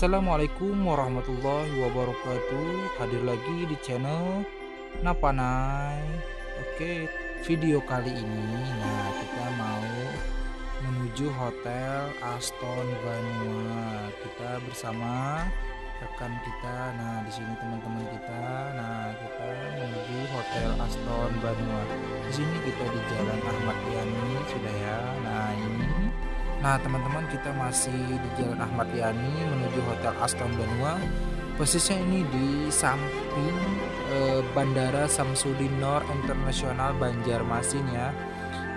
Assalamualaikum warahmatullahi wabarakatuh. Hadir lagi di channel Napanai. Oke video kali ini Nah kita mau menuju hotel Aston Vanua. Kita bersama rekan kita Nah di sini teman-teman kita. Nah kita menuju hotel Aston Vanua. Di sini kita di Jalan Ahmad Yani sudah ya. Nah ini Nah teman-teman kita masih di Jalan Ahmad Yani menuju Hotel Aston Benua. Posisinya ini di samping eh, Bandara Samsudin Nor Internasional Banjarmasin ya.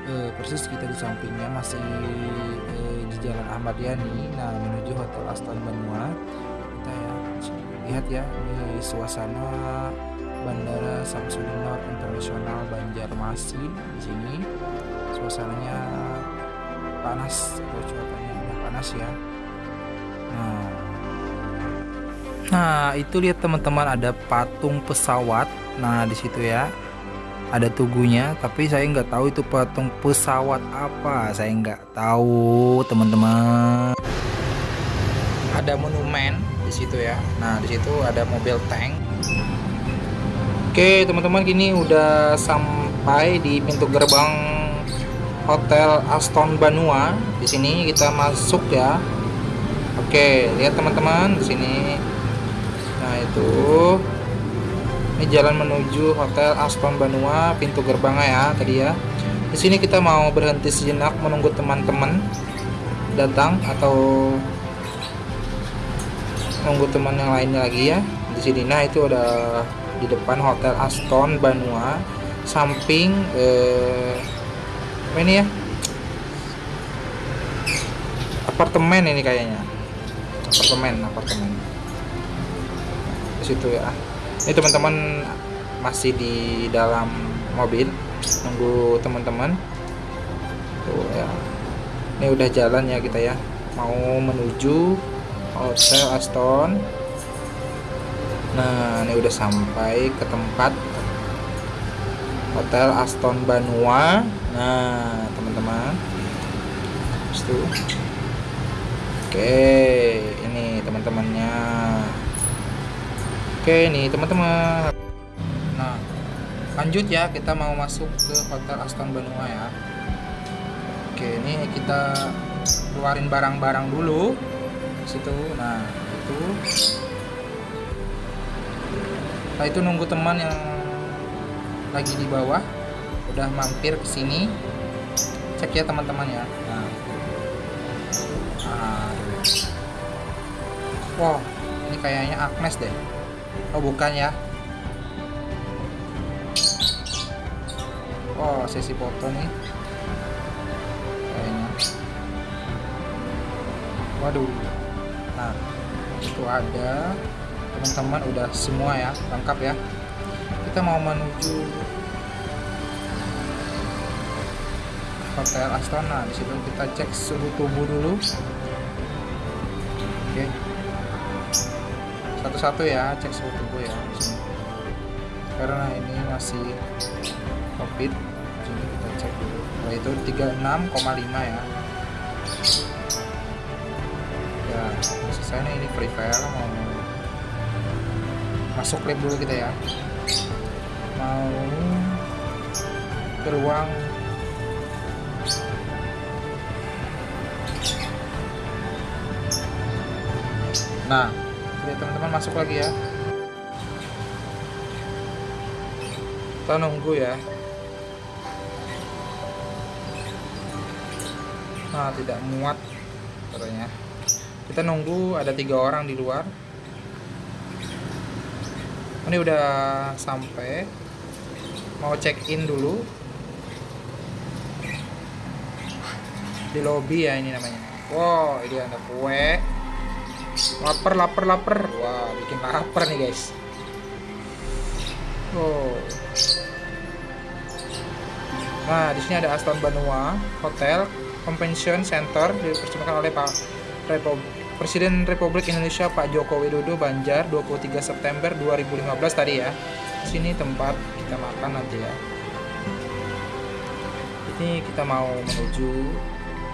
Eh, Persis kita di sampingnya masih eh, di Jalan Ahmad Yani. Nah menuju Hotel Aston Benua. Kita ya lihat ya ini suasana Bandara Samsudin Nor Internasional Banjarmasin di sini. Suasananya panas cuacanya udah panas ya. Nah nah itu lihat teman-teman ada patung pesawat. Nah di situ ya ada tugunya tapi saya nggak tahu itu patung pesawat apa. Saya nggak tahu teman-teman. Ada monumen di situ ya. Nah di situ ada mobil tank. Oke teman-teman kini udah sampai di pintu gerbang Hotel Aston Banua. Di sini kita masuk ya. Oke, lihat teman-teman di sini. Nah, itu ini jalan menuju Hotel Aston Banua, pintu gerbangnya ya tadi ya. Di sini kita mau berhenti sejenak menunggu teman-teman datang atau menunggu teman yang lainnya lagi ya. Di sini nah itu ada di depan Hotel Aston Banua, samping eh, apa ini ya? Apartemen ini kayaknya. Apartemen apartemen. Di situ ya. Ini teman-teman masih di dalam mobil. Nunggu teman-teman. Tuh ya. Ini udah jalan ya kita ya. Mau menuju hotel Aston. Nah ini udah sampai ke tempat hotel Aston Banua. Nah teman-teman. Itu. Oke ini teman-temannya. Oke ini teman-teman. Nah lanjut ya kita mau masuk ke hotel Aston Benua ya. Oke ini kita keluarin barang-barang dulu. Situ. Nah itu. Nah itu nunggu teman yang lagi di bawah. Udah mampir ke sini. Cek ya teman-teman ya nah. nah wow ini kayaknya Agnes deh. Oh bukan ya. Wow sesi foto nih. Kayaknya. Waduh. Nah itu ada. Teman-teman udah semua ya lengkap ya kita mau menuju hotel Astana. Di situ kita cek suhu tubuh dulu. Oke. Satu-satu ya cek suhu tubuh ya. Karena ini masih covid sini kita cek dulu. Nah itu 36,5 ya. Ya selesai nih ini free file mau masuk lab dulu kita ya mau ke ruang nah lihat teman-teman masuk lagi ya. Kita nunggu ya. Nah tidak muat katanya. Kita nunggu ada tiga orang di luar. Ini udah sampai mau check in dulu. Di lobby ya ini namanya. Wow ini ada kue. Lapar lapar lapar. Wah bikin lapar nih guys. Oh nah di sini ada Aston Banua Hotel Convention Center dipersembahkan oleh Pak Repo Presiden Republik Indonesia Pak Joko Widodo Banjar 23 September 2015 tadi ya. Sini tempat kita makan aja ya. Ini kita mau menuju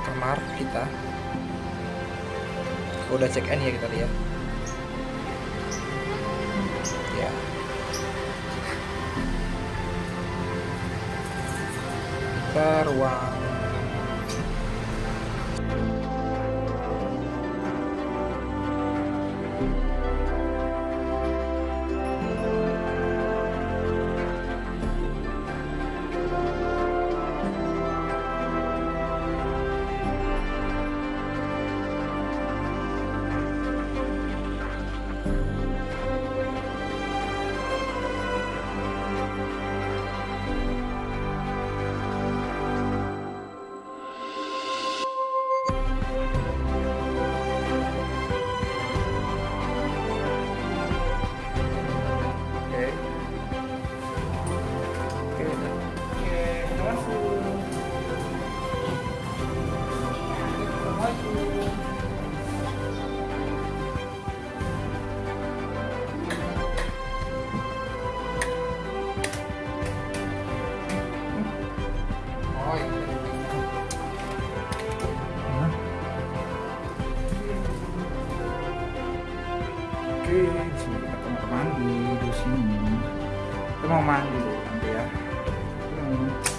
kamar kita. Udah check in ya kita lihat. Ya. Kita ruang Oke, di kita kamar mandi di sini. Kita mau mandi dulu nanti ya. Hmm.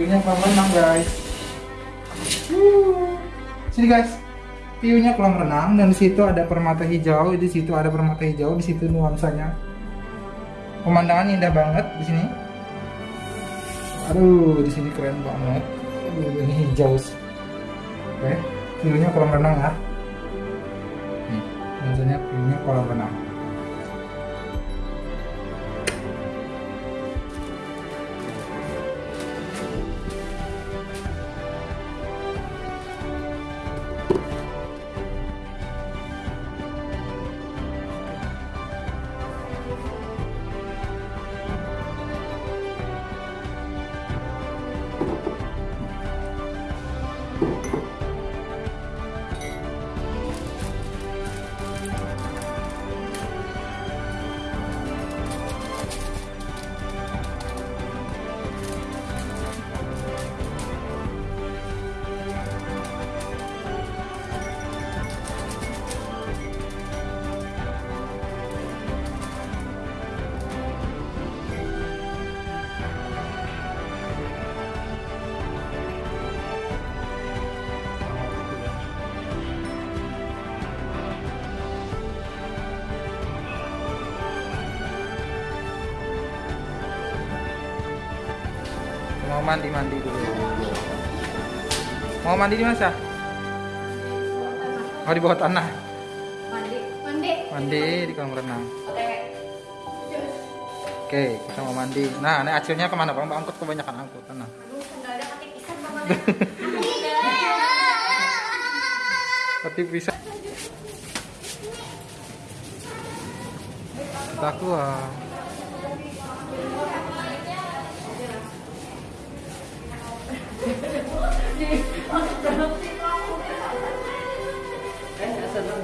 View-nya kolam renang guys. Uh, sini guys. View-nya kolam renang dan di situ ada permata hijau, di situ ada permata hijau, di situ nuansanya. Pemandangan indah banget di sini. Aduh, di sini keren banget. Aduh, ini hijau. Oke, view-nya kolam renang ya. Nih, nuansanya view-nya kolam renang. Mau mandi mandi dulu. Mau mandi di mana mau di bawah tanah. Mandi. Mandi. Mandi di kolam renang. Oke. Oke kita mau mandi. Nah ini acilnya ke mana bang? Angkut kebanyakan angkut nah aduh sendalnya ketipisan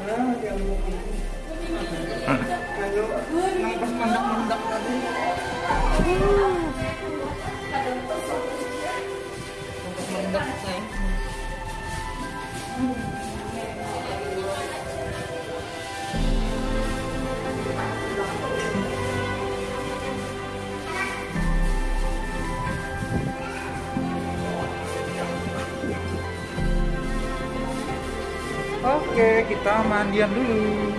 banget tapi bisa tak keluar Oke, kita mandian dulu.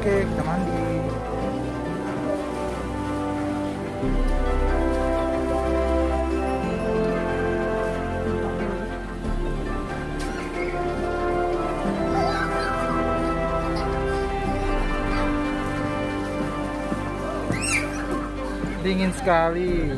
Oke, kita mandi. Dingin sekali.